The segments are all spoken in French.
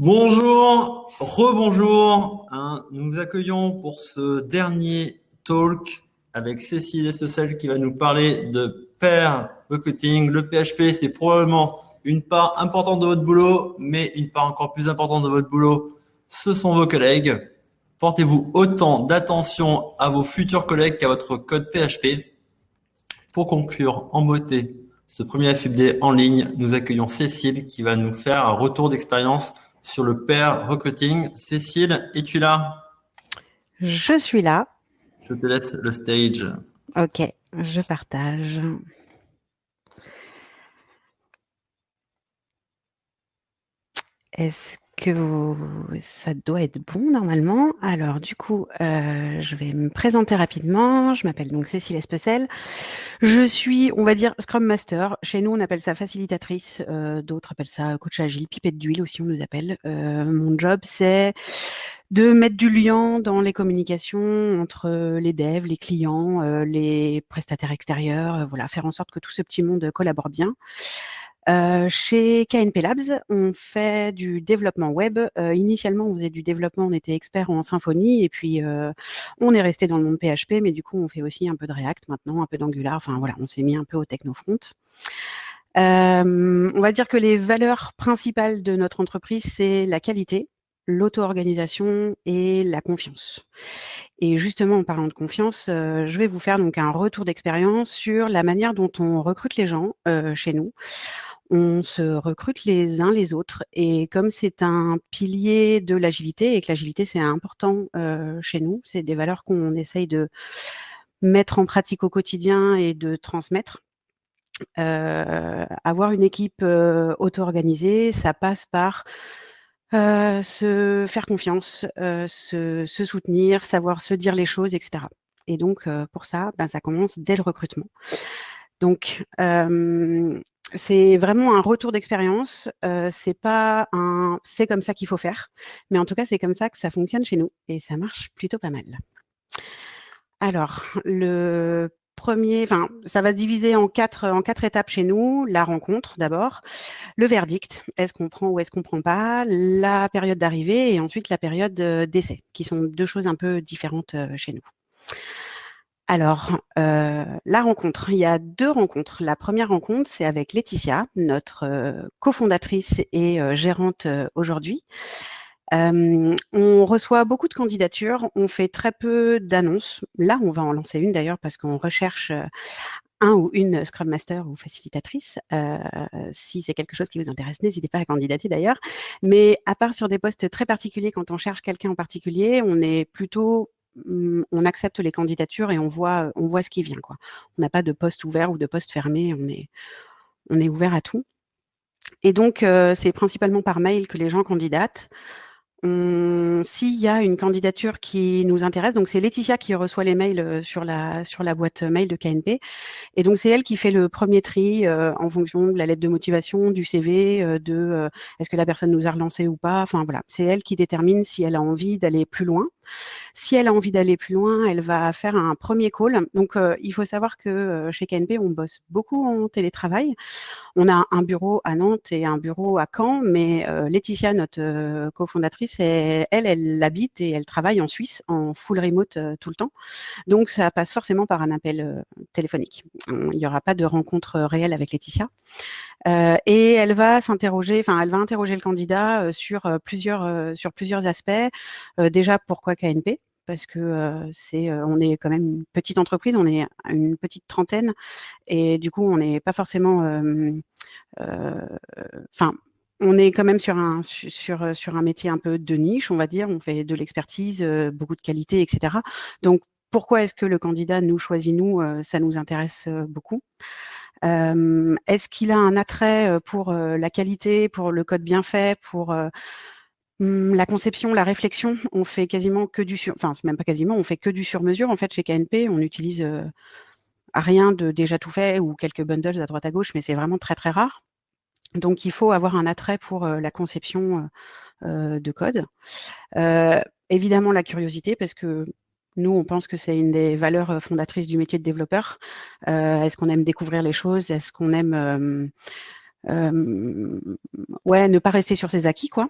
Bonjour, rebonjour. Hein, nous vous accueillons pour ce dernier talk avec Cécile Especel qui va nous parler de pair recruiting. Le PHP, c'est probablement une part importante de votre boulot, mais une part encore plus importante de votre boulot, ce sont vos collègues. Portez-vous autant d'attention à vos futurs collègues qu'à votre code PHP. Pour conclure en beauté ce premier FUBD en ligne, nous accueillons Cécile qui va nous faire un retour d'expérience sur le pair recruiting. Cécile, es-tu là? Je suis là. Je te laisse le stage. Ok, je partage. Est-ce que ça doit être bon normalement Alors du coup, euh, je vais me présenter rapidement. Je m'appelle donc Cécile Especel. Je suis, on va dire, Scrum Master. Chez nous, on appelle ça facilitatrice. Euh, d'autres appellent ça coach agile, pipette d'huile aussi, on nous appelle. Euh, mon job, c'est de mettre du lien dans les communications entre les devs, les clients, les prestataires extérieurs, voilà, faire en sorte que tout ce petit monde collabore bien. Euh, chez KNP Labs, on fait du développement web. Euh, initialement, on faisait du développement, on était expert en Symfony, et puis euh, on est resté dans le monde PHP, mais du coup, on fait aussi un peu de React maintenant, un peu d'Angular. Enfin voilà, on s'est mis un peu au technofront. on va dire que les valeurs principales de notre entreprise, c'est la qualité, l'auto-organisation et la confiance. Et justement, en parlant de confiance, je vais vous faire donc un retour d'expérience sur la manière dont on recrute les gens chez nous on se recrute les uns les autres. Et comme c'est un pilier de l'agilité et que l'agilité, c'est important euh, chez nous, c'est des valeurs qu'on essaye de mettre en pratique au quotidien et de transmettre. Euh, avoir une équipe euh, auto-organisée, ça passe par se faire confiance, se, soutenir, savoir se dire les choses, etc. Et donc, pour ça, ben, ça commence dès le recrutement. Donc, c'est vraiment un retour d'expérience. Euh, c'est pas un, c'est comme ça qu'il faut faire, mais en tout cas c'est comme ça que ça fonctionne chez nous et ça marche plutôt pas mal. Alors le premier, enfin ça va se diviser en quatre en quatre étapes chez nous. La rencontre d'abord, le verdict, est-ce qu'on prend ou est-ce qu'on prend pas, la période d'arrivée et ensuite la période d'essai, qui sont deux choses un peu différentes euh, chez nous. Alors, euh, la rencontre, il y a deux rencontres. La première rencontre, c'est avec Laetitia, notre euh, cofondatrice et euh, gérante aujourd'hui. on reçoit beaucoup de candidatures, on fait très peu d'annonces. Là, on va en lancer une d'ailleurs parce qu'on recherche un ou une Scrum Master ou facilitatrice. si c'est quelque chose qui vous intéresse, n'hésitez pas à candidater d'ailleurs. Mais à part sur des postes très particuliers, quand on cherche quelqu'un en particulier, on est plutôt on accepte les candidatures et on voit, ce qui vient. On n'a pas de poste ouvert ou de poste fermé, on est, ouvert à tout. Et donc, euh, c'est principalement par mail que les gens candidatent. S'il y a une candidature qui nous intéresse, donc c'est Laetitia qui reçoit les mails euh, sur la, sur la boîte mail de KNP. Et donc, c'est elle qui fait le premier tri euh, en fonction de la lettre de motivation, du CV, de est-ce que la personne nous a relancé ou pas. Enfin, voilà. C'est elle qui détermine si elle a envie d'aller plus loin. Si elle a envie d'aller plus loin, elle va faire un premier call. Donc, euh, il faut savoir que euh, chez KNP, on bosse beaucoup en télétravail. On a un bureau à Nantes et un bureau à Caen, mais euh, Laetitia, notre cofondatrice, elle, elle habite et elle travaille en Suisse en full remote tout le temps. Donc, ça passe forcément par un appel téléphonique. Il n'y aura pas de rencontre réelle avec Laetitia. Et elle va s'interroger, enfin, elle va interroger le candidat sur plusieurs sur plusieurs aspects. déjà, pourquoi KNP parce que c'est, on est quand même une petite entreprise, on est une petite trentaine, et du coup, on n'est pas forcément, enfin, on est quand même sur un sur sur un métier un peu de niche, on va dire. On fait de l'expertise, beaucoup de qualité, etc. Donc, pourquoi est-ce que le candidat nous choisit nous? Ça nous intéresse beaucoup. Est-ce qu'il a un attrait pour la qualité, pour le code bien fait, pour Mmh, la conception, la réflexion, on fait quasiment que du sur, enfin même pas quasiment, on fait que du sur mesure. En fait, chez KNP, on utilise rien de déjà tout fait ou quelques bundles à droite à gauche, mais c'est vraiment très très rare. Donc, il faut avoir un attrait pour la conception de code. évidemment, la curiosité, parce que nous, on pense que c'est une des valeurs fondatrices du métier de développeur. Est-ce qu'on aime découvrir les choses? Est-ce qu'on aime ouais, ne pas rester sur ses acquis, quoi?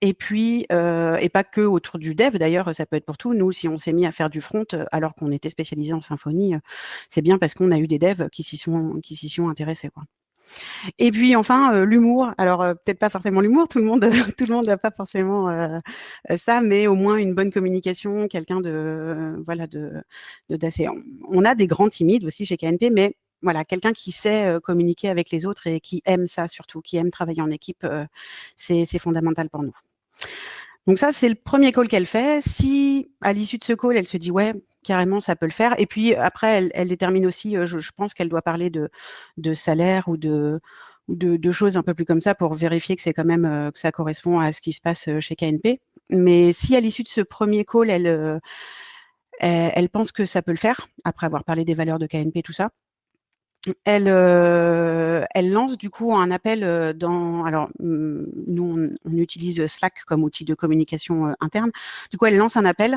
Et puis, euh, et pas que autour du dev, d'ailleurs, ça peut être pour tout. Nous, si on s'est mis à faire du front alors qu'on était spécialisé en symphonie, c'est bien parce qu'on a eu des devs qui s'y sont, intéressés. Et puis enfin euh, l'humour. Alors euh, peut-être pas forcément l'humour, tout le monde, n'a pas forcément euh, ça, mais au moins une bonne communication, quelqu'un de voilà de. On a des grands timides aussi chez KNP, mais voilà quelqu'un qui sait communiquer avec les autres et qui aime ça surtout, qui aime travailler en équipe, c'est fondamental pour nous. Donc ça, c'est le premier call qu'elle fait. Si à l'issue de ce call, elle se dit ouais, carrément, ça peut le faire. Et puis après, elle, détermine aussi, euh, je, pense qu'elle doit parler de, salaire ou de, de, choses un peu plus comme ça pour vérifier que c'est quand même euh, que ça correspond à ce qui se passe euh, chez KNP. Mais si à l'issue de ce premier call, elle, elle pense que ça peut le faire, après avoir parlé des valeurs de KNP, tout ça, elle, euh, elle lance du coup un appel euh, dans. Alors, mm, nous, on, utilise Slack comme outil de communication euh, interne. Du coup, elle lance un appel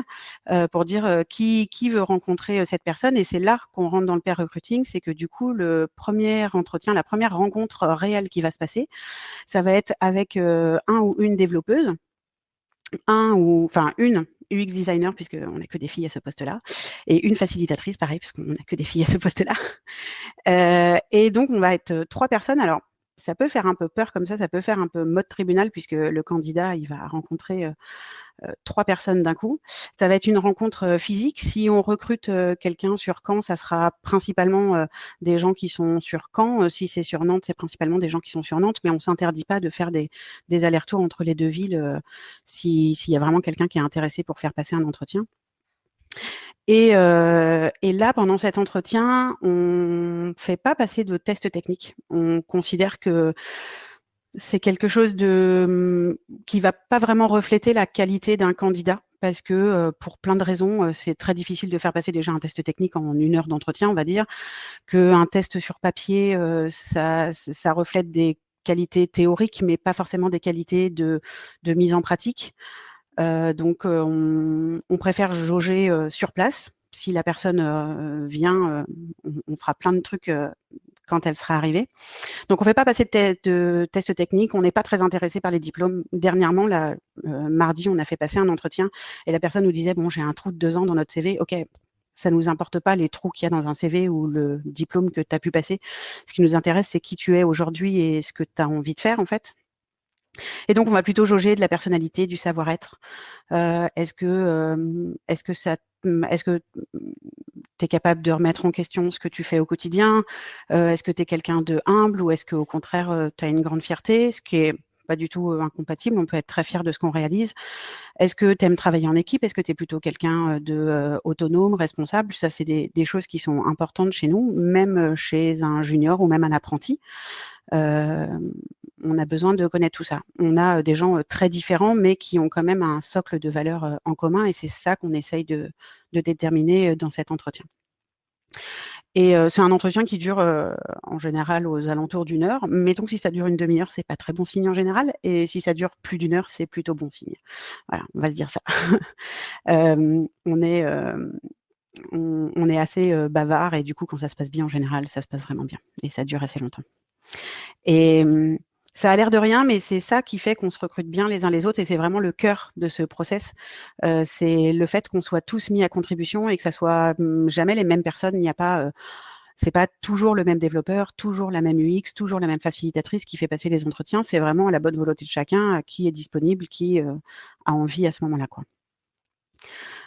pour dire qui, qui veut rencontrer cette personne. Et c'est là qu'on rentre dans le pair recruiting. C'est que du coup, le premier entretien, la première rencontre réelle qui va se passer, ça va être avec un ou une développeuse, un ou enfin une UX designer, puisqu'on n'a que des filles à ce poste-là, et une facilitatrice, pareil, puisqu'on n'a que des filles à ce poste-là. Euh, et donc, on va être euh, trois personnes. Alors, ça peut faire un peu peur comme ça, ça peut faire un peu mode tribunal, puisque le candidat, il va rencontrer euh, trois personnes d'un coup. Ça va être une rencontre euh, physique. Si on recrute euh, quelqu'un sur Caen, ça sera principalement des gens qui sont sur Caen. si c'est sur Nantes, c'est principalement des gens qui sont sur Nantes, mais on s'interdit pas de faire des, allers-retours entre les deux villes s'il y a vraiment quelqu'un qui est intéressé pour faire passer un entretien. Et, et, là, pendant cet entretien, on fait pas passer de tests techniques. On considère que c'est quelque chose de hum, qui va pas vraiment refléter la qualité d'un candidat parce que euh, pour plein de raisons, euh, c'est très difficile de faire passer déjà un test technique en une heure d'entretien, on va dire, qu'un test sur papier, euh, ça, reflète des qualités théoriques, mais pas forcément des qualités de, mise en pratique. donc, on, préfère jauger sur place. Si la personne vient, on, fera plein de trucs quand elle sera arrivée. Donc, on ne fait pas passer de, de tests techniques. On n'est pas très intéressé par les diplômes. Dernièrement, euh, mardi, on a fait passer un entretien et la personne nous disait, bon, j'ai un trou de deux ans dans notre CV. OK, ça ne nous importe pas les trous qu'il y a dans un CV ou le diplôme que tu as pu passer. Ce qui nous intéresse, c'est qui tu es aujourd'hui et ce que tu as envie de faire, en fait. Et donc, on va plutôt jauger de la personnalité, du savoir-être. Euh, est-ce que, euh, est-ce que ça, est-ce que tu es capable de remettre en question ce que tu fais au quotidien euh, Est-ce que tu es quelqu'un de humble ou est-ce qu'au contraire, tu as une grande fierté Ce qui est pas du tout incompatible, on peut être très fier de ce qu'on réalise. Est-ce que tu aimes travailler en équipe? Est-ce que tu es plutôt quelqu'un de autonome, responsable? Ça, c'est des, choses qui sont importantes chez nous, même chez un junior ou même un apprenti. Euh, on a besoin de connaître tout ça. On a des gens très différents, mais qui ont quand même un socle de valeurs en commun, et c'est ça qu'on essaye de, déterminer dans cet entretien. Et c'est un entretien qui dure en général aux alentours d'une heure. Mettons que si ça dure une demi-heure, c'est pas très bon signe en général. Et si ça dure plus d'une heure, c'est plutôt bon signe. Voilà, on va se dire ça. on est assez bavard et du coup, quand ça se passe bien en général, ça se passe vraiment bien et ça dure assez longtemps. Mmh, ça a l'air de rien, mais c'est ça qui fait qu'on se recrute bien les uns les autres et c'est vraiment le cœur de ce process. Euh, c'est le fait qu'on soit tous mis à contribution et que ça soit mmh, jamais les mêmes personnes. Il n'y a pas, euh, c'est pas toujours le même développeur, toujours la même UX, toujours la même facilitatrice qui fait passer les entretiens. C'est vraiment la bonne volonté de chacun qui est disponible, qui euh, a envie à ce moment-là.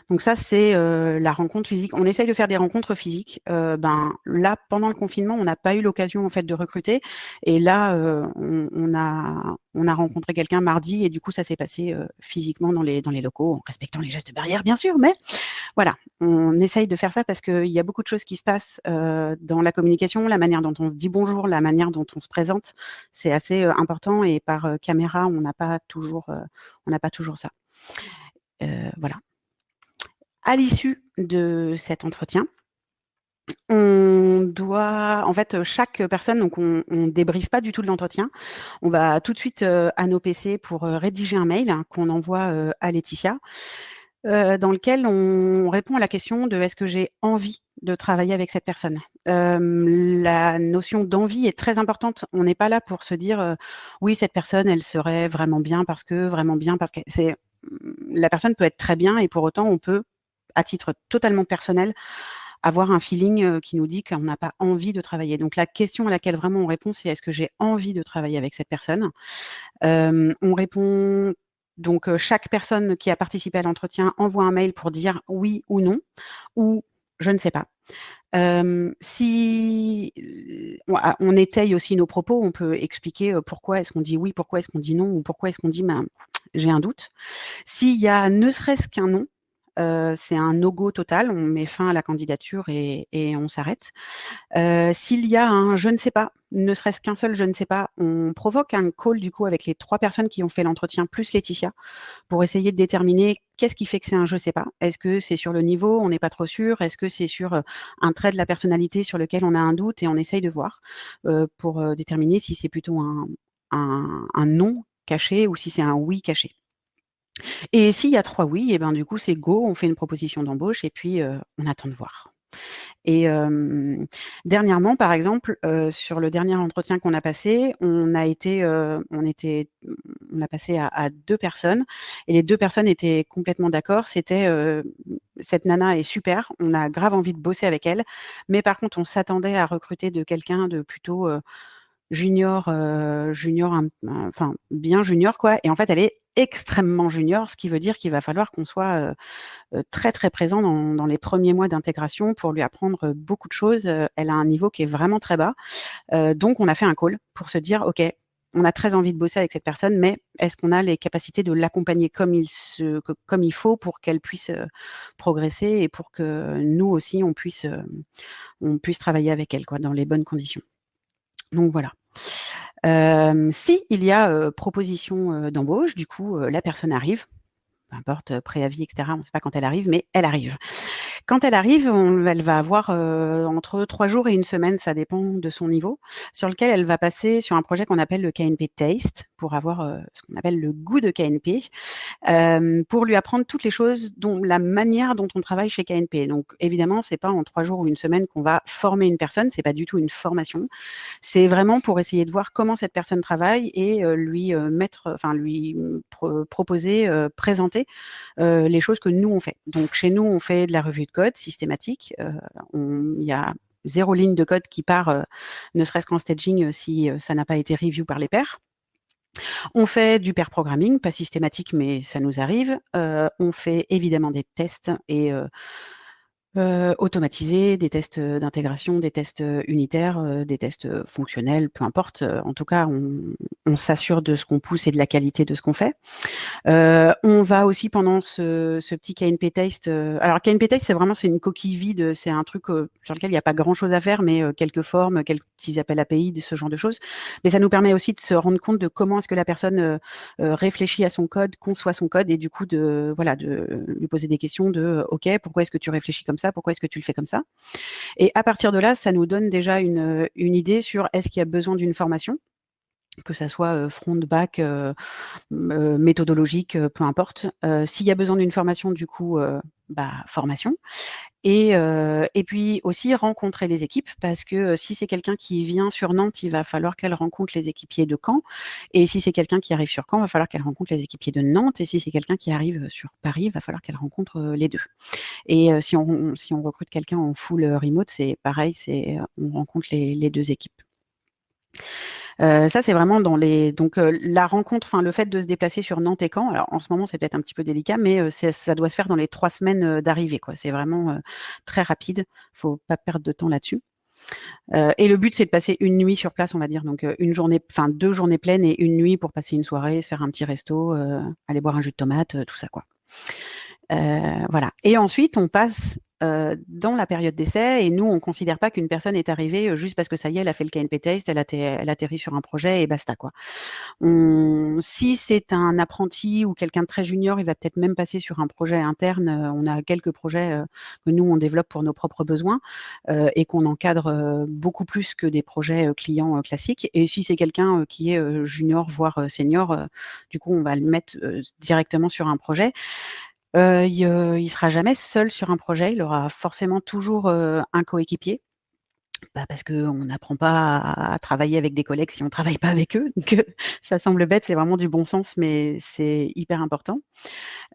Donc ça, c'est euh, la rencontre physique. On essaye de faire des rencontres physiques. Euh, ben là, pendant le confinement, on n'a pas eu l'occasion en fait de recruter. Et là, euh, on, a on a rencontré quelqu'un mardi et du coup, ça s'est passé physiquement dans les dans les locaux, en respectant les gestes barrières, bien sûr. Mais voilà, on essaye de faire ça parce qu'il y a beaucoup de choses qui se passent dans la communication, la manière dont on se dit bonjour, la manière dont on se présente, c'est assez important. Et par caméra, on n'a pas toujours on n'a pas toujours ça. voilà à l'issue de cet entretien, on doit, en fait, chaque personne, donc on, ne débriefe pas du tout de l'entretien. On va tout de suite euh, à nos PC pour euh, rédiger un mail qu'on envoie euh, à Laetitia. dans lequel on répond à la question de est-ce que j'ai envie de travailler avec cette personne? la notion d'envie est très importante. On n'est pas là pour se dire oui cette personne elle serait vraiment bien parce que vraiment bien parce que c'est la personne peut être très bien et pour autant on peut à titre totalement personnel avoir un feeling qui nous dit qu'on n'a pas envie de travailler. Donc la question à laquelle vraiment on répond, c'est est-ce que j'ai envie de travailler avec cette personne? On répond donc chaque personne qui a participé à l'entretien envoie un mail pour dire oui ou non, ou je ne sais pas. si ah, on étaye aussi nos propos, on peut expliquer pourquoi est-ce qu'on dit oui, pourquoi est-ce qu'on dit non, ou pourquoi est-ce qu'on dit ben, j'ai un doute. S'il y a ne serait-ce qu'un c'est un no-go total, on met fin à la candidature et, on s'arrête. S'il y a un je ne sais pas, ne serait-ce qu'un seul je ne sais pas, on provoque un call du coup avec les trois personnes qui ont fait l'entretien plus Laetitia pour essayer de déterminer qu'est-ce qui fait que c'est un je sais pas. Est-ce que c'est sur le niveau, on n'est pas trop sûr? Est-ce que c'est sur un trait de la personnalité sur lequel on a un doute et on essaye de voir pour déterminer si c'est plutôt un non caché ou si c'est un oui caché. Et s'il y a trois oui, et eh ben du coup c'est go, on fait une proposition d'embauche et puis on attend de voir. Et dernièrement, par exemple, sur le dernier entretien qu'on a passé, on a été, on était, on a passé à, deux personnes et les deux personnes étaient complètement d'accord. C'était cette nana est super, on a grave envie de bosser avec elle, mais par contre, on s'attendait à recruter de quelqu'un de plutôt junior, junior, enfin bien junior quoi. Et en fait, elle est extrêmement junior, ce qui veut dire qu'il va falloir qu'on soit très très présent dans, les premiers mois d'intégration pour lui apprendre beaucoup de choses. Elle a un niveau qui est vraiment très bas. donc on a fait un call pour se dire, OK, on a très envie de bosser avec cette personne, mais est-ce qu'on a les capacités de l'accompagner comme il se, comme il faut pour qu'elle puisse progresser et pour que nous aussi on puisse, on puisse travailler avec elle quoi, dans les bonnes conditions. Donc voilà. Si il y a proposition d'embauche, du coup, la personne arrive, peu importe, préavis, etc., on ne sait pas quand elle arrive, mais elle arrive. Quand elle arrive, elle va avoir euh, entre trois jours et une semaine, ça dépend de son niveau, sur lequel elle va passer sur un projet qu'on appelle le KNP Taste, pour avoir euh, ce qu'on appelle le goût de KNP, euh, pour lui apprendre toutes les choses, dont la manière dont on travaille chez KNP. Donc évidemment, c'est pas en trois jours ou une semaine qu'on va former une personne, c'est pas du tout une formation. C'est vraiment pour essayer de voir comment cette personne travaille et lui mettre, enfin lui proposer, présenter les choses que nous on fait. Donc chez nous, on fait de la revue de code systématique. Euh, il y a zéro ligne de code qui part, euh, ne serait-ce qu'en staging, euh, si ça n'a pas été review par les pairs. On fait du pair programming, pas systématique, mais ça nous arrive. on fait évidemment des tests et euh, automatiser des tests d'intégration, des tests unitaires, des tests fonctionnels, peu importe. En tout cas, on, s'assure de ce qu'on pousse et de la qualité de ce qu'on fait. on va aussi pendant ce, petit KNP test. alors KNP test, c'est vraiment c'est une coquille vide, c'est un truc sur lequel il n'y a pas grand-chose à faire, mais quelques formes, quelques petits appels API, ce genre de choses. Mais ça nous permet aussi de se rendre compte de comment est-ce que la personne réfléchit à son code, conçoit son code, et du coup de voilà de lui poser des questions de OK, pourquoi est-ce que tu réfléchis comme ça? Pourquoi est-ce que tu le fais comme ça? Et à partir de là, ça nous donne déjà une, une idée sur est-ce qu'il y a besoin d'une formation que ça soit front, back, méthodologique, peu importe. S'il y a besoin d'une formation, du coup, bah, formation. Et, et puis aussi rencontrer les équipes, parce que si c'est quelqu'un qui vient sur Nantes, il va falloir qu'elle rencontre les équipiers de Caen. Et si c'est quelqu'un qui arrive sur Caen, il va falloir qu'elle rencontre les équipiers de Nantes. Et si c'est quelqu'un qui arrive sur Paris, il va falloir qu'elle rencontre les deux. Et si, on, si on recrute quelqu'un en full remote, c'est pareil, on rencontre les deux équipes. Euh, ça, c'est vraiment dans les donc euh, la rencontre, enfin le fait de se déplacer sur Nantes et Caen. Alors en ce moment, c'est peut-être un petit peu délicat, mais euh, ça doit se faire dans les trois semaines d'arrivée. Quoi, c'est vraiment très rapide. Faut pas perdre de temps là-dessus. et le but, c'est de passer une nuit sur place, on va dire, donc une journée, enfin deux journées pleines et une nuit pour passer une soirée, se faire un petit resto, aller boire un jus de tomate, tout ça, quoi. voilà. Et ensuite, on passe euh, dans la période d'essai et nous, on ne considère pas qu'une personne est arrivée euh, juste parce que ça y est, elle a fait le KNP test, elle, elle atterrit sur un projet et basta. quoi. si c'est un apprenti ou quelqu'un de très junior, il va peut-être même passer sur un projet interne. Euh, on a quelques projets que nous, on développe pour nos propres besoins et qu'on encadre beaucoup plus que des projets clients classiques. Et si c'est quelqu'un qui est junior, voire senior, du coup, on va le mettre directement sur un projet. Euh, il, ne sera jamais seul sur un projet. Il aura forcément toujours un coéquipier. Bah parce qu'on n'apprend pas à, travailler avec des collègues si on ne travaille pas avec eux. Donc, ça semble bête, c'est vraiment du bon sens, mais c'est hyper important.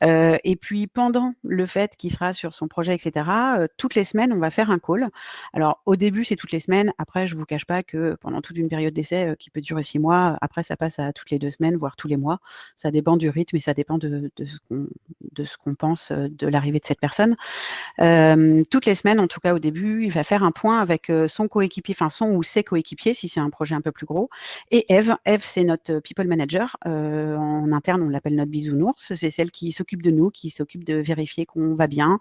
Euh, et puis, pendant le fait qu'il sera sur son projet, etc., euh, toutes les semaines, on va faire un call. Alors, au début, c'est toutes les semaines. Après, je ne vous cache pas que pendant toute une période d'essai euh, qui peut durer six mois, après, ça passe à toutes les deux semaines, voire tous les mois. Ça dépend du rythme et ça dépend de, de ce qu'on pense de l'arrivée de cette personne. toutes les semaines, en tout cas au début, il va faire un point avec son coéquipier, enfin son ou ses coéquipiers, si c'est un projet un peu plus gros. Et Eve, Eve, c'est notre people manager. en interne, on l'appelle notre bisounours. C'est celle qui s'occupe de nous, qui s'occupe de vérifier qu'on va bien.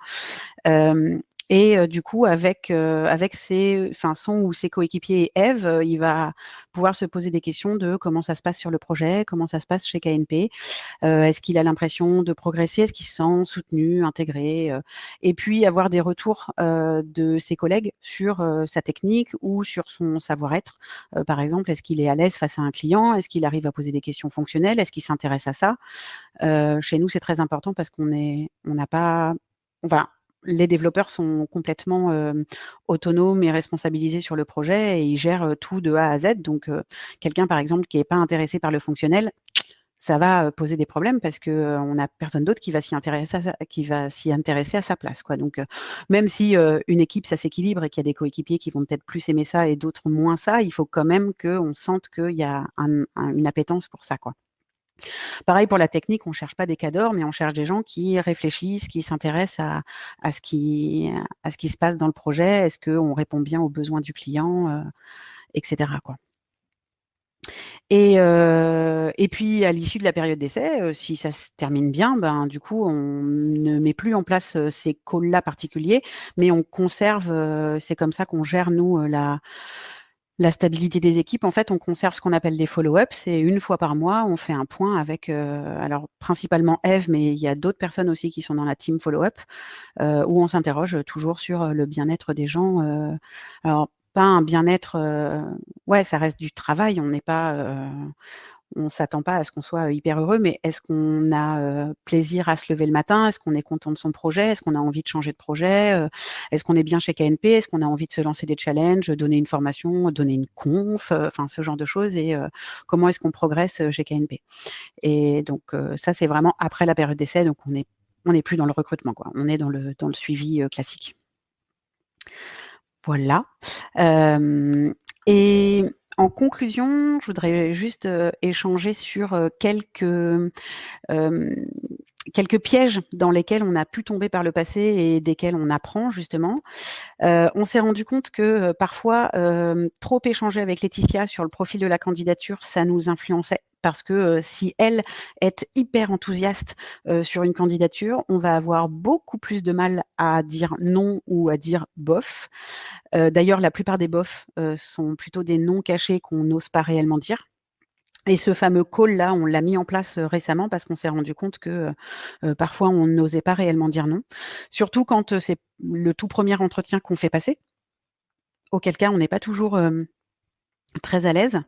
Et du coup, avec avec ses, enfin son ou ses coéquipiers Eve, il va pouvoir se poser des questions de comment ça se passe sur le projet, comment ça se passe chez KNP, est-ce qu'il a l'impression de progresser, est-ce qu'il se sent soutenu, intégré, et puis avoir des retours de ses collègues sur sa technique ou sur son savoir-être. par exemple, est-ce qu'il est à l'aise face à un client, est-ce qu'il arrive à poser des questions fonctionnelles, est-ce qu'il s'intéresse à ça? chez nous, c'est très important parce qu'on est, on n'a pas, enfin les développeurs sont complètement autonomes et responsabilisés sur le projet et ils gèrent tout de A à Z. Donc, quelqu'un, par exemple, qui n'est pas intéressé par le fonctionnel, ça va poser des problèmes parce que on n'a personne d'autre qui va s'y intéresser, à, sa place. Donc, même si une équipe ça s'équilibre et qu'il y a des coéquipiers qui vont peut-être plus aimer ça et d'autres moins ça, il faut quand même qu'on sente qu'il y a une appétence pour ça. Pareil pour la technique, on ne cherche pas des cadors, mais on cherche des gens qui réfléchissent, qui s'intéressent à, ce qui, se passe dans le projet. Est-ce qu'on répond bien aux besoins du client, euh, etc. Euh, et, puis, à l'issue de la période d'essai, euh, si ça se termine bien, ben, du coup, on ne met plus en place ces calls-là particuliers, mais on conserve, c'est comme ça qu'on gère, nous, la, la stabilité des équipes, en fait, on conserve ce qu'on appelle des follow-ups. C'est une fois par mois, on fait un point avec, euh, alors principalement Eve, mais il y a d'autres personnes aussi qui sont dans la team follow-up, euh, où on s'interroge toujours sur le bien-être des gens. Euh, alors, pas un bien-être, ouais, ça reste du travail. On n'est pas, on s'attend pas à ce qu'on soit hyper heureux, mais est-ce qu'on a plaisir à se lever le matin? Est-ce qu'on est content de son projet? Est-ce qu'on a envie de changer de projet? Est-ce qu'on est bien chez KNP Est-ce qu'on a envie de se lancer des challenges, donner une formation, donner une conf, enfin ce genre de choses Et comment est-ce qu'on progresse chez KNP Et donc ça, c'est vraiment après la période d'essai, donc on n'est plus dans le recrutement, quoi. On est dans le dans le suivi classique. Voilà. et en conclusion, je voudrais juste échanger sur quelques, quelques pièges dans lesquels on a pu tomber par le passé et desquels on apprend justement. on s'est rendu compte que parfois, trop échanger avec Laetitia sur le profil de la candidature, ça nous influençait parce que si elle est hyper enthousiaste sur une candidature, on va avoir beaucoup plus de mal à dire non ou à dire bof. D'ailleurs, la plupart des bofs sont plutôt des noms cachés qu'on n'ose pas réellement dire. Et ce fameux call-là, on l'a mis en place récemment parce qu'on s'est rendu compte que parfois on n'osait pas réellement dire non. Surtout quand c'est le tout premier entretien qu'on fait passer, auquel cas on n'est pas toujours très à l'aise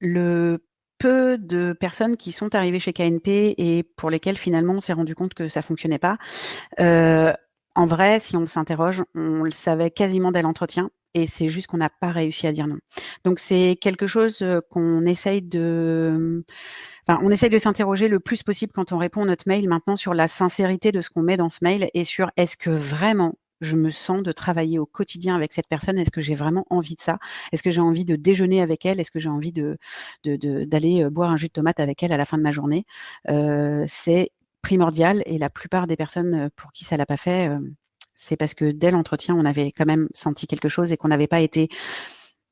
le peu de personnes qui sont arrivées chez KNP et pour lesquelles finalement on s'est rendu compte que ça fonctionnait pas. Euh, en vrai, si on s'interroge, on le savait quasiment dès l'entretien et c'est juste qu'on n'a pas réussi à dire non. Donc c'est quelque chose euh, qu'on essaye de on essaye de s'interroger le plus possible quand on répond à notre mail maintenant sur la sincérité de ce qu'on met dans ce mail et sur est-ce que vraiment je me sens de travailler au quotidien avec cette personne? Est-ce que j'ai vraiment envie de ça? Est-ce que j'ai envie de déjeuner avec elle? Est-ce que j'ai envie de d'aller euh, boire un jus de tomate avec elle à la fin de ma journée? Euh, C'est primordial et la plupart des personnes euh, pour qui ça l'a pas fait, c'est parce que dès l'entretien, on avait quand même senti quelque chose et qu'on n'avait pas été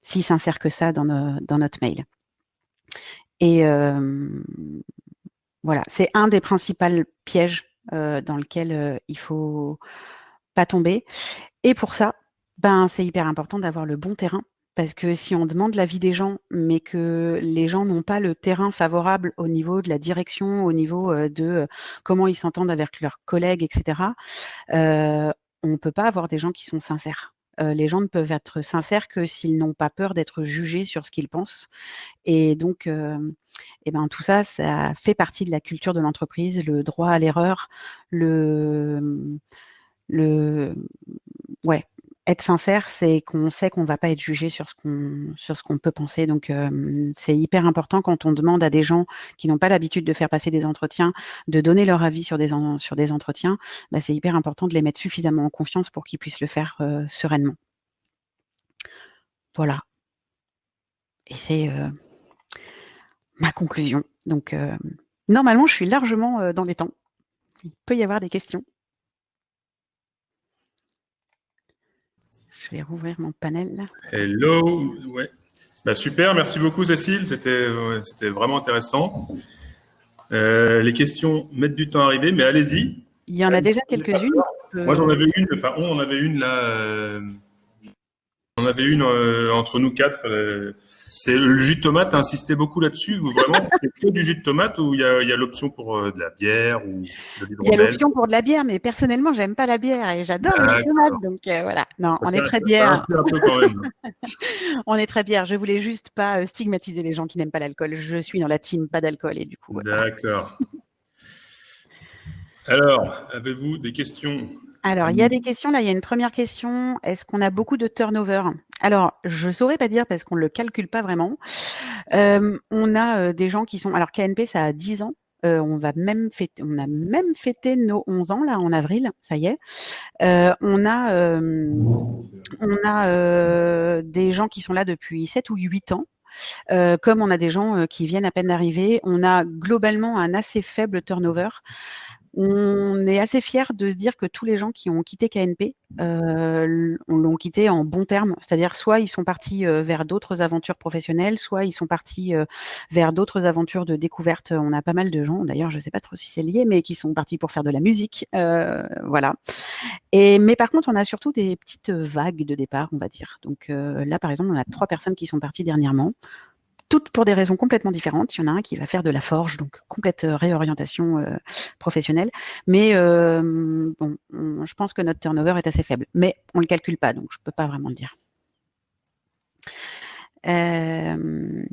si sincère que ça dans, dans notre mail. Et voilà, c'est un des principaux pièges dans lequel il faut pas tomber. Et pour ça, ben, c'est hyper important d'avoir le bon terrain. Parce que si on demande l'avis des gens, mais que les gens n'ont pas le terrain favorable au niveau de la direction, au niveau euh, de euh, comment ils s'entendent avec leurs collègues, etc., euh, on ne peut pas avoir des gens qui sont sincères. les gens ne peuvent être sincères que s'ils n'ont pas peur d'être jugés sur ce qu'ils pensent. Et donc, et ben, tout ça, ça fait partie de la culture de l'entreprise, le droit à l'erreur, le, le, ouais, être sincère, c'est qu'on sait qu'on va pas être jugé sur ce qu'on sur ce qu'on peut penser. Donc c'est hyper important quand on demande à des gens qui n'ont pas l'habitude de faire passer des entretiens, de donner leur avis sur des sur des entretiens. Bah, c'est hyper important de les mettre suffisamment en confiance pour qu'ils puissent le faire sereinement. Voilà. Et c'est ma conclusion. Donc normalement, je suis largement dans les temps. Il peut y avoir des questions. Je vais rouvrir mon panel. Hello. Ouais. Bah, super, merci beaucoup Cécile, c'était vraiment intéressant. Euh, les questions mettent du temps à arriver, mais allez-y. Il y en a déjà quelques-unes. Moi j'en avais une, enfin on en avait une là, euh, on avait une euh, entre nous quatre. C'est le jus de tomate, a insisté beaucoup là-dessus. Vous vraiment, c'est que du jus de tomate ou il y a, l'option pour euh, de la bière ou de Il y a l'option pour de la bière, mais personnellement, j'aime pas la bière et j'adore le jus de tomate. Donc euh, voilà, non, on est très bière. on est très bière. Je voulais juste pas euh, stigmatiser les gens qui n'aiment pas l'alcool. Je suis dans la team pas d'alcool et du coup. D'accord. Alors, avez-vous des questions? Alors, il y a des questions. Là, il y a une première question. Est-ce qu'on a beaucoup de turnover? Alors, je ne saurais pas dire parce qu'on ne le calcule pas vraiment. Euh, on a euh, des gens qui sont. Alors, KNP, ça a 10 ans. Euh, on, va même fêter, on a même fêté nos 11 ans là en avril, ça y est. on a, on a des gens qui sont là depuis 7 ou 8 ans. comme on a des gens qui viennent à peine d'arriver, on a globalement un assez faible turnover on est assez fiers de se dire que tous les gens qui ont quitté KNP euh, l'ont quitté en bons termes, c'est-à-dire soit ils sont partis euh, vers d'autres aventures professionnelles, soit ils sont partis euh, vers d'autres aventures de découverte. On a pas mal de gens, d'ailleurs, je ne sais pas trop si c'est lié, mais qui sont partis pour faire de la musique, euh, voilà. Et mais par contre, on a surtout des petites vagues de départ, on va dire. Donc là, par exemple, on a trois personnes qui sont parties dernièrement toutes pour des raisons complètement différentes. Il y en a un qui va faire de la forge, donc complète euh, réorientation euh, professionnelle. Mais euh, bon, je pense que notre turnover est assez faible. Mais on ne le calcule pas, donc je ne peux pas vraiment le dire. Euh,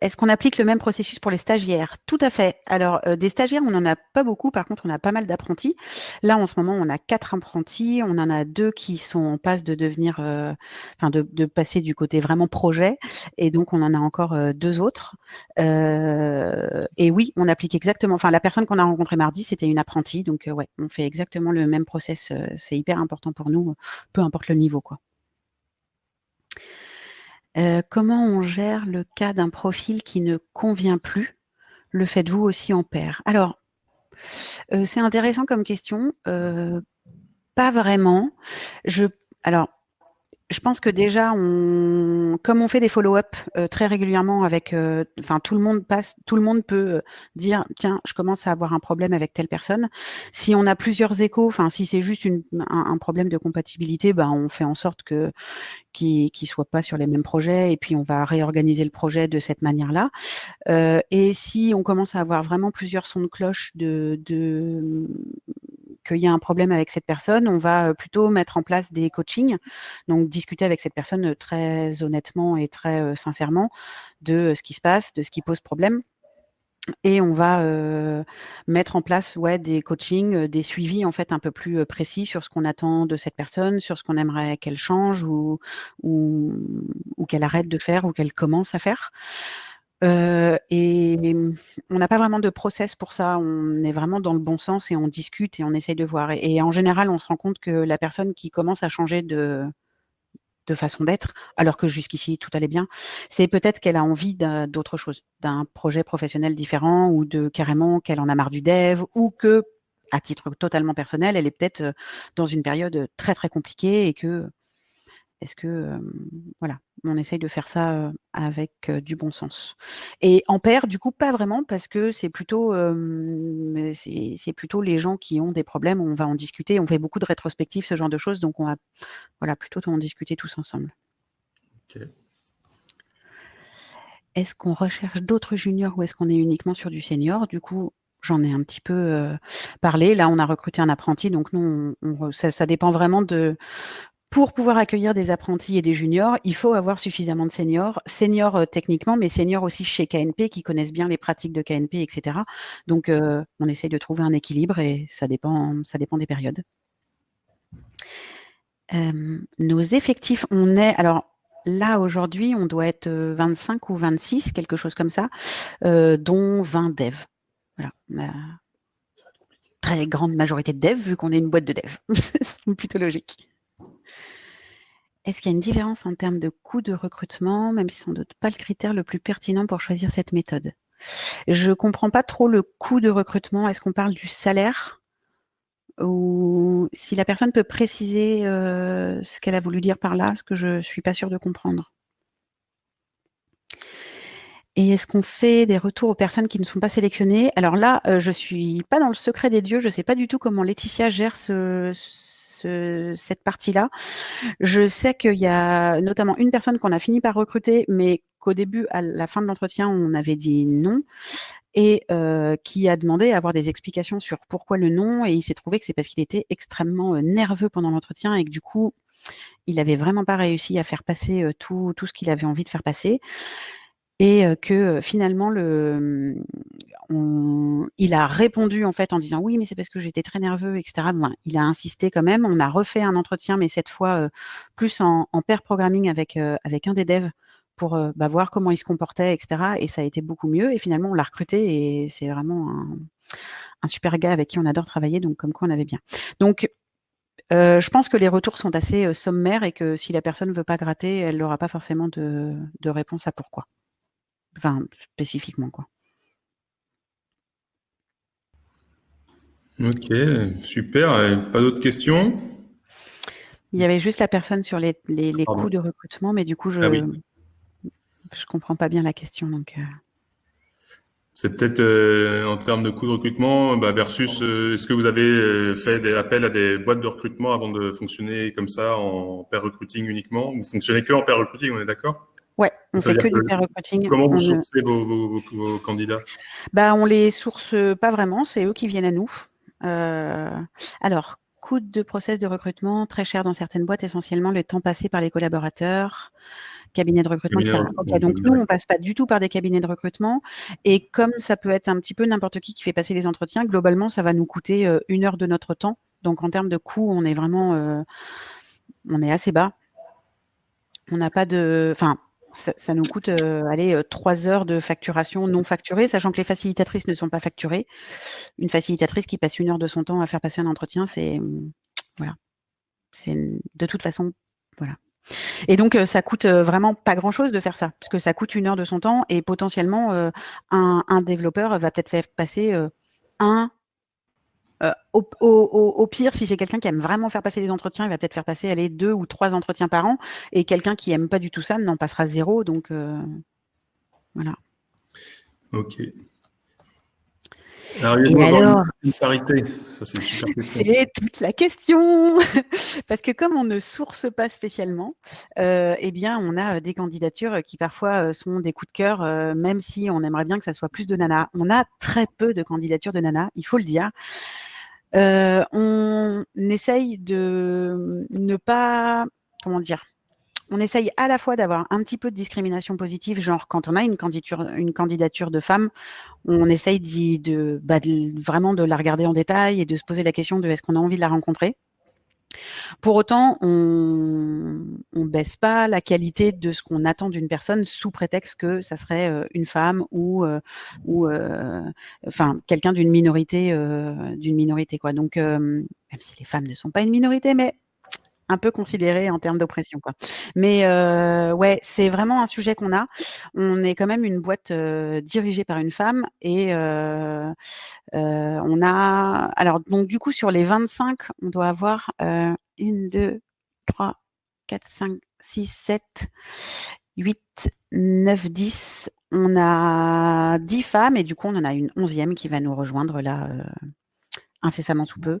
est-ce qu'on applique le même processus pour les stagiaires? Tout à fait. Alors euh, des stagiaires, on n'en a pas beaucoup. Par contre, on a pas mal d'apprentis. Là, en ce moment, on a quatre apprentis. On en a deux qui sont en passe de devenir, euh, enfin de, de, passer du côté vraiment projet. Et donc, on en a encore deux autres. et oui, on applique exactement. Enfin, la personne qu'on a rencontrée mardi, c'était une apprentie. Donc ouais, on fait exactement le même process. C'est hyper important pour nous, peu importe le niveau, quoi. Euh, comment on gère le cas d'un profil qui ne convient plus? Le faites-vous aussi en paire Alors, euh, c'est intéressant comme question. Euh, pas vraiment. Je, alors, je pense que déjà, comme on fait des follow-up euh, très régulièrement avec, euh, tout le monde passe, tout le monde peut euh, dire, tiens, je commence à avoir un problème avec telle personne. Si on a plusieurs échos, enfin si c'est juste un, problème de compatibilité, ben on fait en sorte que qui qui soient pas sur les mêmes projets et puis on va réorganiser le projet de cette manière-là. et si on commence à avoir vraiment plusieurs sons de cloche de qu'il y a un problème avec cette personne, on va plutôt mettre en place des coachings, donc discuter avec cette personne très honnêtement et très sincèrement de ce qui se passe, de ce qui pose problème. Et on va mettre en place ouais, des coachings, des suivis en fait un peu plus précis sur ce qu'on attend de cette personne, sur ce qu'on aimerait qu'elle change ou qu'elle arrête de faire ou qu'elle commence à faire. Euh, et on n'a pas vraiment de process pour ça. On est vraiment dans le bon sens et on discute et on essaye de voir. Et, en général, on se rend compte que la personne qui commence à changer de, de façon d'être, alors que jusqu'ici tout allait bien, c'est peut-être qu'elle a envie d'autre chose, d'un projet professionnel différent ou de carrément qu'elle en a marre du dev ou que, à titre totalement personnel, elle est peut-être euh, dans une période très très compliquée et que est-ce que, voilà, on essaye de faire ça avec du bon sens? Et en paire, du coup, pas vraiment, parce que c'est plutôt, c'est plutôt les gens qui ont des problèmes, on va en discuter, on fait beaucoup de rétrospectives, ce genre de choses, donc on va voilà, plutôt en discuter tous ensemble. Est-ce qu'on recherche d'autres juniors ou est-ce qu'on est uniquement sur du senior? Du coup, j'en ai un petit peu parlé. Là, on a recruté un apprenti, donc nous, ça, ça, dépend vraiment de pour pouvoir accueillir des apprentis et des juniors, il faut avoir suffisamment de seniors, seniors euh, techniquement, mais seniors aussi chez KNP qui connaissent bien les pratiques de KNP, etc. Donc, euh, on essaye de trouver un équilibre et ça dépend, ça dépend des périodes. Euh, nos effectifs, on est, alors là aujourd'hui, on doit être 25 ou 26, quelque chose comme ça, dont 20 devs. Voilà, très grande majorité de devs vu qu'on est une boîte de devs. C'est plutôt logique. Est-ce qu'il y a une différence en termes de coût de recrutement, même si sans doute pas le critère le plus pertinent pour choisir cette méthode? Je ne comprends pas trop le coût de recrutement. Est-ce qu'on parle du salaire? Ou si la personne peut préciser euh, ce qu'elle a voulu dire par là, ce que je ne suis pas sûre de comprendre. Et est-ce qu'on fait des retours aux personnes qui ne sont pas sélectionnées? Alors là, euh, je ne suis pas dans le secret des dieux, je ne sais pas du tout comment Laetitia gère ce, cette partie-là. Je sais qu'il y a notamment une personne qu'on a fini par recruter, mais qu'au début, à la fin de l'entretien, on avait dit non et euh, qui a demandé à avoir des explications sur pourquoi le non. Et il s'est trouvé que c'est parce qu'il était extrêmement euh, nerveux pendant l'entretien et que du coup, il n'avait vraiment pas réussi à faire passer euh, tout, tout ce qu'il avait envie de faire passer et que finalement le, il a répondu en fait en disant oui mais c'est parce que j'étais très nerveux etc. il a insisté quand même. On a refait un entretien mais cette fois plus en, pair programming avec un des devs pour bah, voir comment il se comportait etc. Et ça a été beaucoup mieux et finalement on l'a recruté et c'est vraiment un, super gars avec qui on adore travailler donc comme quoi on avait bien. Donc je pense que les retours sont assez sommaires et que si la personne ne veut pas gratter, elle n'aura pas forcément de réponse à pourquoi. Enfin, spécifiquement, quoi. Ok, super. Pas d'autres questions? Il y avait juste la personne sur les, les, coûts de recrutement, mais du coup, je ne ah comprends pas bien la question. Donc, euh. C'est peut-être euh, en termes de coûts de recrutement bah, versus euh, est-ce que vous avez fait des appels à des boîtes de recrutement avant de fonctionner comme ça en pair recruiting uniquement? Vous fonctionnez que en pair recruiting, on est d'accord? Ouais, on fait que, du pair. Comment vous sourcez vos, vos, candidats? Bah, On les source pas vraiment, c'est eux qui viennent à nous. Euh, alors, coût de process de recrutement, très cher dans certaines boîtes, essentiellement le temps passé par les collaborateurs, cabinet de recrutement, etc. donc nous, on passe pas du tout par des cabinets de recrutement. Et comme ça peut être un petit peu n'importe qui qui fait passer les entretiens, globalement, ça va nous coûter euh, une heure de notre temps. Donc en termes de coût, on est vraiment, euh, on est assez bas. On n'a pas de, enfin, ça, nous coûte euh, allez, euh, trois heures de facturation non facturée, sachant que les facilitatrices ne sont pas facturées. Une facilitatrice qui passe une heure de son temps à faire passer un entretien, c'est mm, voilà, c'est de toute façon voilà. Et donc euh, ça coûte vraiment pas grand chose de faire ça, parce que ça coûte une heure de son temps et potentiellement un, un, développeur va peut-être faire passer un euh, au, pire, si c'est quelqu'un qui aime vraiment faire passer des entretiens, il va peut-être faire passer deux ou trois entretiens par an. Et quelqu'un qui aime pas du tout ça n'en passera zéro. Donc euh, voilà. Ok. Alors, il y a une parité. Ça, c'est super C'est toute la question. Parce que comme on ne source pas spécialement, euh, eh bien, on a des candidatures qui parfois sont des coups de cœur, même si on aimerait bien que ça soit plus de nana. On a très peu de candidatures de nana, il faut le dire. Euh, on essaye de ne pas, comment dire, on essaye à la fois d'avoir un petit peu de discrimination positive, genre quand on a une candidature, de femme, on essaye de, bah, de, vraiment de la regarder en détail et de se poser la question de est-ce qu'on a envie de la rencontrer. Pour autant, on ne baisse pas la qualité de ce qu'on attend d'une personne sous prétexte que ça serait euh, une femme ou, euh, euh, enfin quelqu'un d'une minorité, d'une minorité quoi. Donc, même si les femmes ne sont pas une minorité, mais un peu considéré en termes d'oppression quoi. Mais euh, ouais, c'est vraiment un sujet qu'on a. On est quand même une boîte euh, dirigée par une femme et euh, on a alors donc du coup sur les 25, on doit avoir une, deux, trois, quatre, cinq, six, sept, huit, neuf, dix. On a 10 femmes et du coup on en a une onzième qui va nous rejoindre là incessamment sous peu.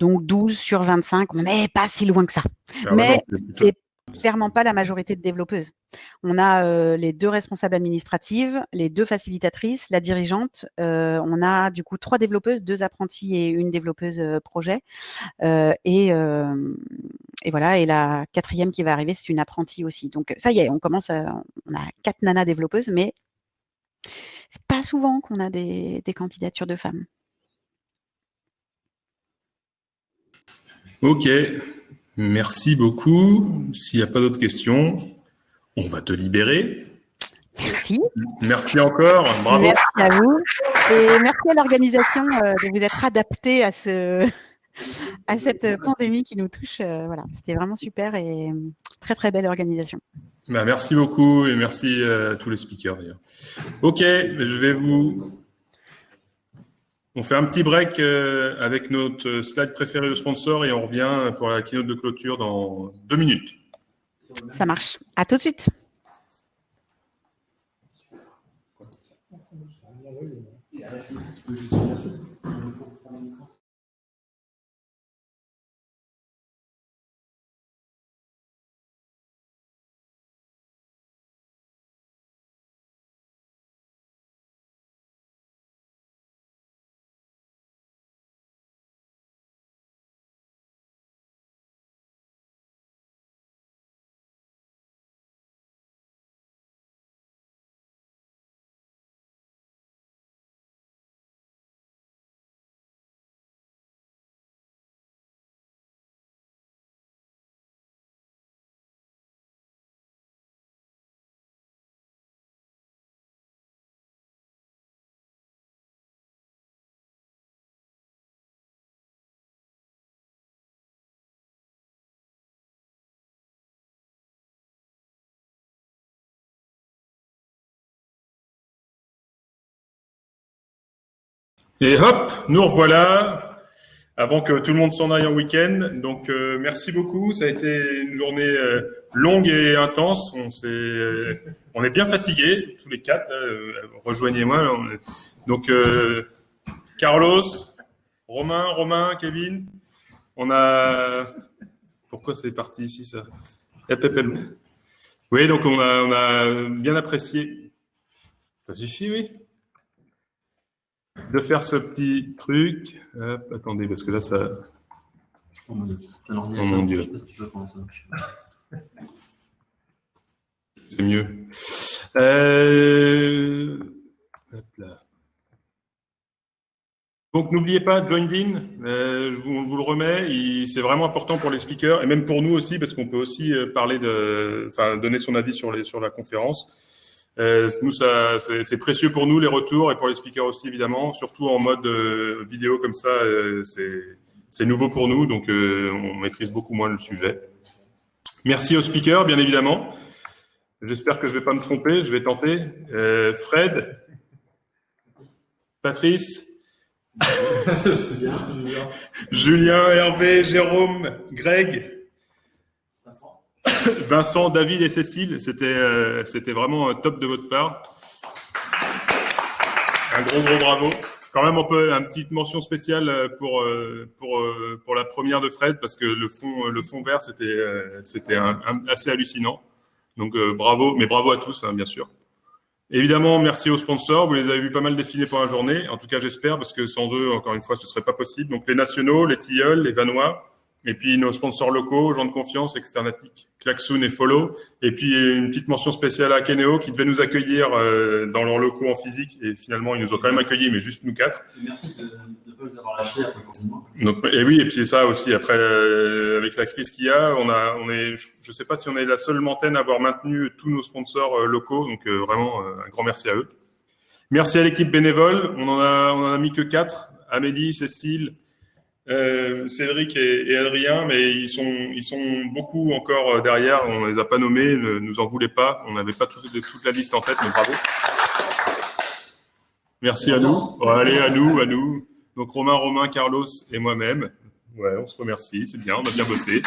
Donc 12 sur 25, on n'est pas si loin que ça. Mais c'est clairement pas la majorité de développeuses. On a euh, les deux responsables administratives, les deux facilitatrices, la dirigeante. Euh, on a du coup trois développeuses, deux apprentis et une développeuse euh, projet. Et, et, voilà, et la quatrième qui va arriver, c'est une apprentie aussi. Donc ça y est, on commence, à, on a quatre nanas développeuses, mais c'est pas souvent qu'on a des, des candidatures de femmes. Ok, Merci beaucoup. S'il n'y a pas d'autres questions, on va te libérer. Merci. Merci encore. Bravo. Merci à vous. Et merci à l'organisation euh, de vous être adapté à, ce, à cette pandémie qui nous touche. Euh, voilà, C'était vraiment super et très, très belle organisation. Bah, merci beaucoup et merci à tous les speakers d'ailleurs. Ok, je vais vous on fait un petit break euh, avec notre slide préféré de sponsor et on revient pour la keynote de clôture dans deux minutes. Ça marche. À tout de suite. Et hop, nous revoilà avant que tout le monde s'en aille en week-end. Donc, euh, merci beaucoup. Ça a été une journée euh, longue et intense. On, est, euh, on est bien fatigués, tous les quatre. Rejoignez-moi. Donc, Carlos, Romain, Romain, Kevin. On a... Pourquoi c'est parti ici, ça? Oui, donc on a, on a bien apprécié. Ça suffit, oui de faire ce petit truc. attendez, parce que là, ça. Oh mon Dieu. C'est mieux. Euh, Donc n'oubliez pas, join in, euh, je vous, le remets, c'est vraiment important pour les speakers et même pour nous aussi parce qu'on peut aussi euh, parler de, enfin donner son avis sur les sur la conférence. Euh, nous, ça, c'est précieux pour nous les retours et pour les speakers aussi évidemment, surtout en mode euh, vidéo comme ça, euh, c'est nouveau pour nous, donc euh, on maîtrise beaucoup moins le sujet. Merci aux speakers, bien évidemment. J'espère que je vais pas me tromper, je vais tenter. Fred, Patrice, Julien, Hervé, Jérôme, Greg, Vincent, David et Cécile, c'était euh, c'était vraiment top de votre part. Un gros gros bravo. Quand même, on peut petite mention spéciale euh, pour euh, pour pour la première de Fred parce que le fond le fond vert c'était c'était assez hallucinant. Donc bravo, mais bravo à tous hein, bien sûr. Évidemment, merci aux sponsors. Vous les avez vus pas mal défiler pendant la journée. En tout cas, j'espère parce que sans eux, encore une fois, ce serait pas possible. Donc les nationaux, les tilleuls, les vanois, et puis nos sponsors locaux, gens de confiance, Externatic, Klaxoon et Follow. Et puis une petite mention spéciale à Keneo qui devait nous accueillir euh, dans leurs locaux en physique. Et finalement, ils nous ont quand même accueillis, mais juste nous quatre. merci de ne pas nous avoir lâchés après Donc, Et oui, et puis ça aussi, après, euh, avec la crise qu'il y a, on a, on est, je ne sais pas si on est la seule antenne à avoir maintenu tous nos sponsors euh, locaux. Donc vraiment, un grand merci à eux. Merci à l'équipe bénévole. On en a, on en a mis que quatre. Amélie, Cécile, euh, Cédric et, Adrien, mais ils sont, ils sont beaucoup encore euh, derrière. On les a pas nommés, ne nous en voulez pas. On n'avait pas toute, toute la liste en tête, mais bravo. Merci à nous. allez, à nous, à nous. Donc Romain, Romain, Carlos et moi-même. Ouais, on se remercie, c'est bien, on a bien bossé.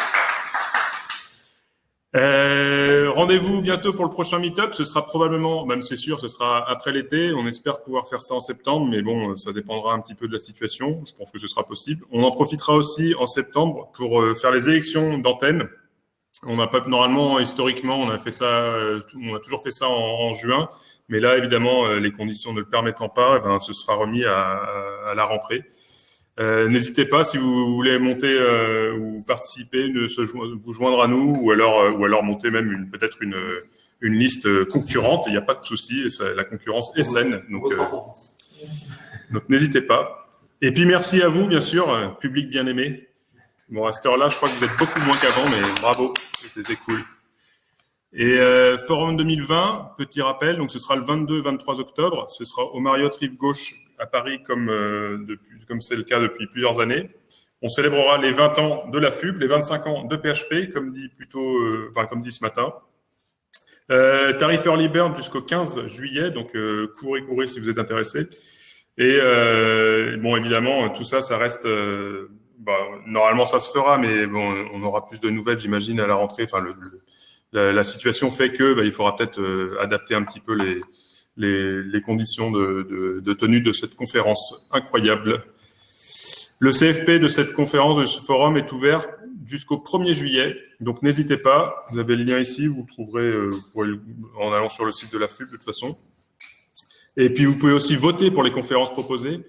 Euh, Rendez-vous bientôt pour le prochain meet-up. Ce sera probablement, même c'est sûr, ce sera après l'été. On espère pouvoir faire ça en septembre, mais bon, ça dépendra un petit peu de la situation. Je pense que ce sera possible. On en profitera aussi en septembre pour euh, faire les élections d'antenne. On n'a pas normalement historiquement on a fait ça, on a toujours fait ça en, juin, mais là évidemment les conditions ne le permettant pas, eh ben, ce sera remis à, à la rentrée. Euh, n'hésitez pas si vous voulez monter euh, ou participer, de vous joindre à nous ou alors euh, ou alors monter même peut-être une une liste concurrente. Il n'y a pas de souci, la concurrence est saine, donc n'hésitez pas. Et puis merci à vous bien sûr, public bien aimé. Bon à cette heure-là, je crois que vous êtes beaucoup moins qu'avant, mais bravo, c'est cool. Et Forum 2020, petit rappel, donc ce sera le 22-23 octobre. Ce sera au Marriott Rive Gauche à Paris comme depuis comme c'est le cas depuis plusieurs années. On célébrera les 20 ans de la FUB, les 25 ans de PHP, comme dit plutôt, euh, enfin, comme dit ce matin. Euh, tarif Early Bird jusqu'au 15 juillet, donc euh, courez, courez si vous êtes intéressé. Et euh, bon, évidemment, tout ça, ça reste. Euh, bah, normalement, ça se fera, mais on aura plus de nouvelles, j'imagine, à la rentrée. Enfin, la, situation fait que bah, il faudra peut-être adapter un petit peu les, les, les conditions de, de, de tenue de cette conférence incroyable. Le CFP de cette conférence, de ce forum est ouvert jusqu'au 1er juillet. Donc n'hésitez pas, vous avez le lien ici, vous trouverez euh, en allant sur le site de la FUB de toute façon. Et puis vous pouvez aussi voter pour les conférences proposées.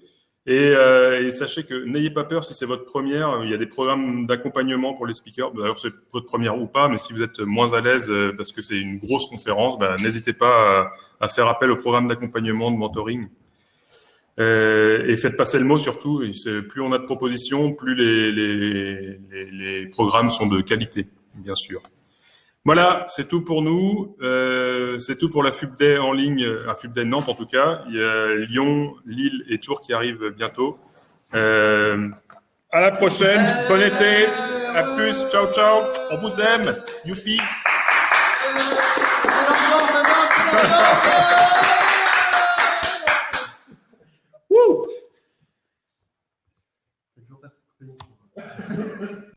Et, euh, et sachez que n'ayez pas peur si c'est votre première. Il y a des programmes d'accompagnement pour les speakers. D'ailleurs, c'est votre première ou pas, mais si vous êtes moins à l'aise euh, parce que c'est une grosse conférence, ben, n'hésitez pas à, faire appel au programme d'accompagnement, de mentoring. Euh, et faites passer le mot surtout. Plus on a de propositions, plus les programmes sont de qualité, bien sûr. Voilà, c'est tout pour nous. Euh, c'est tout pour la FUBDAY en ligne, à FUBDAY Nantes en tout cas. Il y a Lyon, Lille et Tours qui arrivent bientôt. Euh, à la prochaine. Bon été. À plus. Ciao, ciao. On vous aime. Youpi.